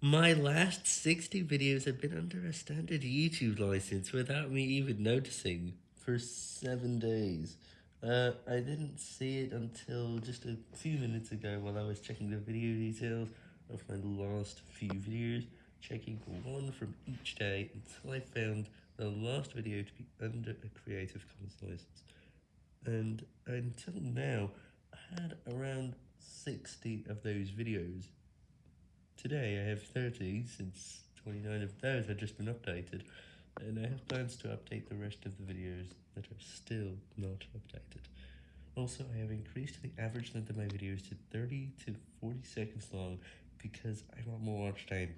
My last 60 videos have been under a standard YouTube license without me even noticing for 7 days. Uh, I didn't see it until just a few minutes ago while I was checking the video details of my last few videos, checking one from each day until I found the last video to be under a Creative Commons license. And until now, I had around 60 of those videos. Today I have 30, since 29 of those have just been updated, and I have plans to update the rest of the videos that are still not updated. Also, I have increased the average length of my videos to 30 to 40 seconds long, because I want more watch time.